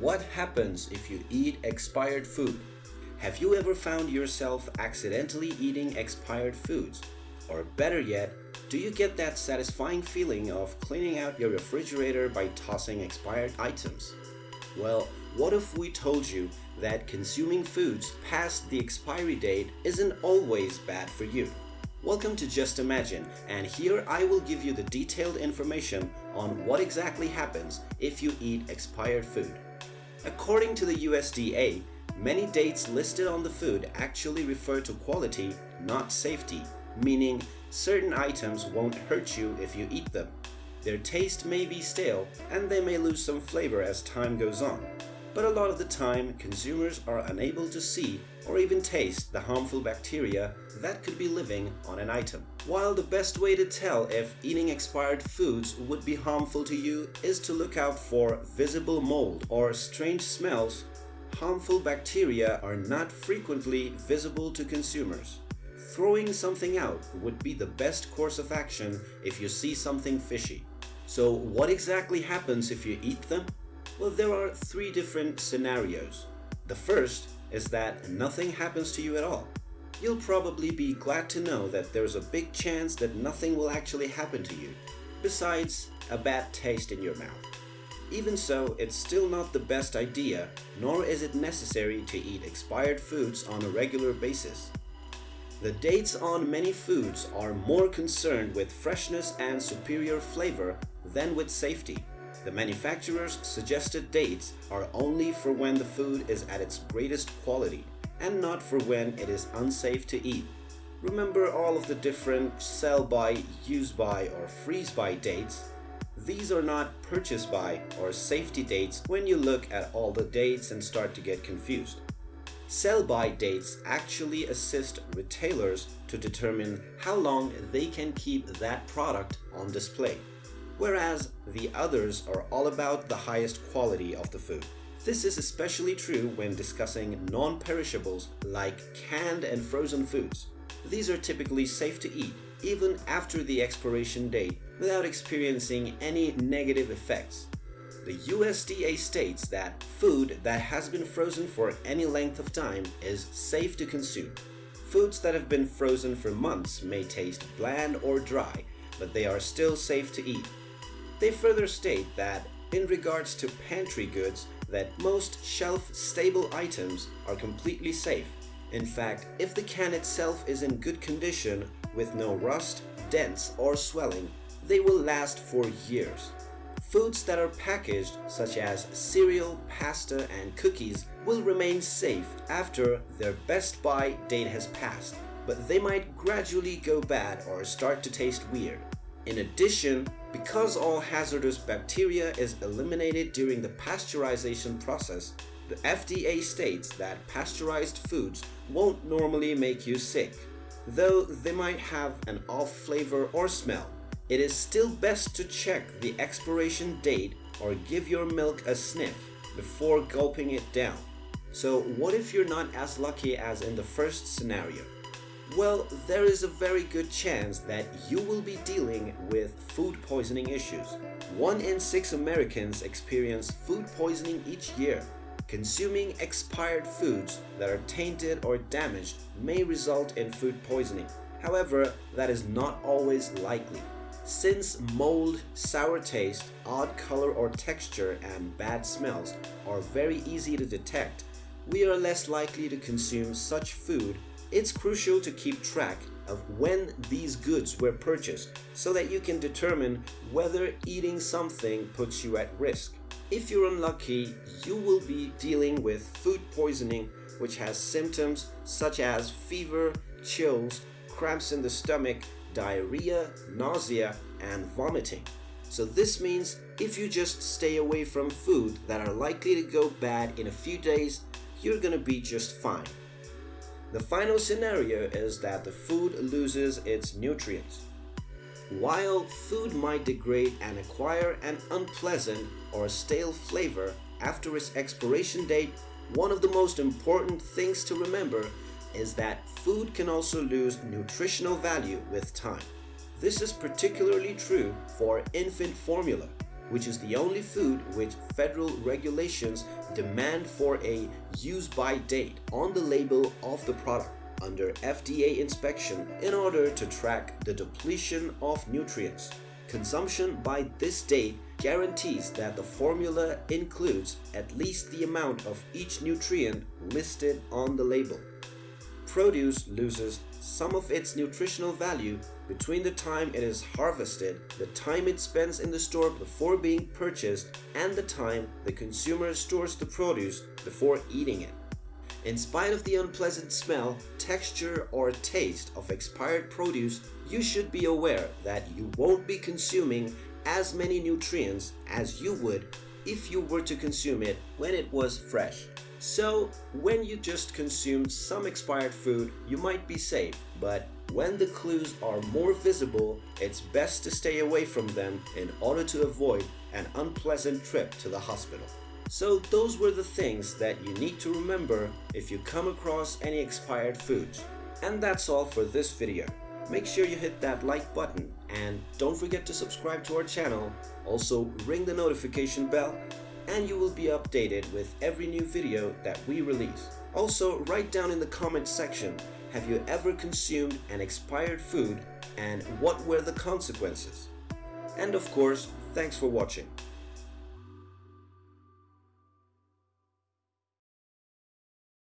What happens if you eat expired food? Have you ever found yourself accidentally eating expired foods? Or better yet, do you get that satisfying feeling of cleaning out your refrigerator by tossing expired items? Well, what if we told you that consuming foods past the expiry date isn't always bad for you? Welcome to Just Imagine and here I will give you the detailed information on what exactly happens if you eat expired food. According to the USDA, many dates listed on the food actually refer to quality, not safety, meaning certain items won't hurt you if you eat them. Their taste may be stale and they may lose some flavor as time goes on. But a lot of the time, consumers are unable to see or even taste the harmful bacteria that could be living on an item. While the best way to tell if eating expired foods would be harmful to you is to look out for visible mold or strange smells, harmful bacteria are not frequently visible to consumers. Throwing something out would be the best course of action if you see something fishy. So what exactly happens if you eat them? Well, there are three different scenarios. The first is that nothing happens to you at all. You'll probably be glad to know that there's a big chance that nothing will actually happen to you, besides a bad taste in your mouth. Even so, it's still not the best idea, nor is it necessary to eat expired foods on a regular basis. The dates on many foods are more concerned with freshness and superior flavor than with safety. The manufacturer's suggested dates are only for when the food is at its greatest quality and not for when it is unsafe to eat. Remember all of the different sell by, use by or freeze by dates? These are not purchase by or safety dates when you look at all the dates and start to get confused. Sell-by dates actually assist retailers to determine how long they can keep that product on display, whereas the others are all about the highest quality of the food. This is especially true when discussing non-perishables like canned and frozen foods. These are typically safe to eat even after the expiration date without experiencing any negative effects the USDA states that food that has been frozen for any length of time is safe to consume. Foods that have been frozen for months may taste bland or dry, but they are still safe to eat. They further state that in regards to pantry goods, that most shelf-stable items are completely safe. In fact, if the can itself is in good condition with no rust, dents or swelling, they will last for years. Foods that are packaged, such as cereal, pasta, and cookies, will remain safe after their best by date has passed, but they might gradually go bad or start to taste weird. In addition, because all hazardous bacteria is eliminated during the pasteurization process, the FDA states that pasteurized foods won't normally make you sick, though they might have an off flavor or smell it is still best to check the expiration date or give your milk a sniff before gulping it down. So what if you're not as lucky as in the first scenario? Well, there is a very good chance that you will be dealing with food poisoning issues. One in six Americans experience food poisoning each year. Consuming expired foods that are tainted or damaged may result in food poisoning. However, that is not always likely. Since mold, sour taste, odd color or texture, and bad smells are very easy to detect, we are less likely to consume such food. It's crucial to keep track of when these goods were purchased so that you can determine whether eating something puts you at risk. If you're unlucky, you will be dealing with food poisoning which has symptoms such as fever, chills, cramps in the stomach, diarrhea, nausea, and vomiting. So this means if you just stay away from food that are likely to go bad in a few days, you're gonna be just fine. The final scenario is that the food loses its nutrients. While food might degrade and acquire an unpleasant or stale flavor after its expiration date, one of the most important things to remember is that food can also lose nutritional value with time. This is particularly true for infant formula. Which is the only food which federal regulations demand for a use-by date on the label of the product under FDA inspection in order to track the depletion of nutrients. Consumption by this date guarantees that the formula includes at least the amount of each nutrient listed on the label. Produce loses some of its nutritional value between the time it is harvested, the time it spends in the store before being purchased, and the time the consumer stores the produce before eating it. In spite of the unpleasant smell, texture, or taste of expired produce, you should be aware that you won't be consuming as many nutrients as you would if you were to consume it when it was fresh. So, when you just consume some expired food, you might be safe, but when the clues are more visible, it's best to stay away from them in order to avoid an unpleasant trip to the hospital. So those were the things that you need to remember if you come across any expired foods. And that's all for this video. Make sure you hit that like button and don't forget to subscribe to our channel. Also ring the notification bell and you will be updated with every new video that we release. Also write down in the comment section have you ever consumed an expired food and what were the consequences? And of course, thanks for watching.